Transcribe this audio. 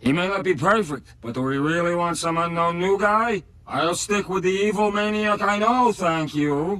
He may not be perfect, but do we really want some unknown new guy? I'll stick with the evil maniac I know, thank you.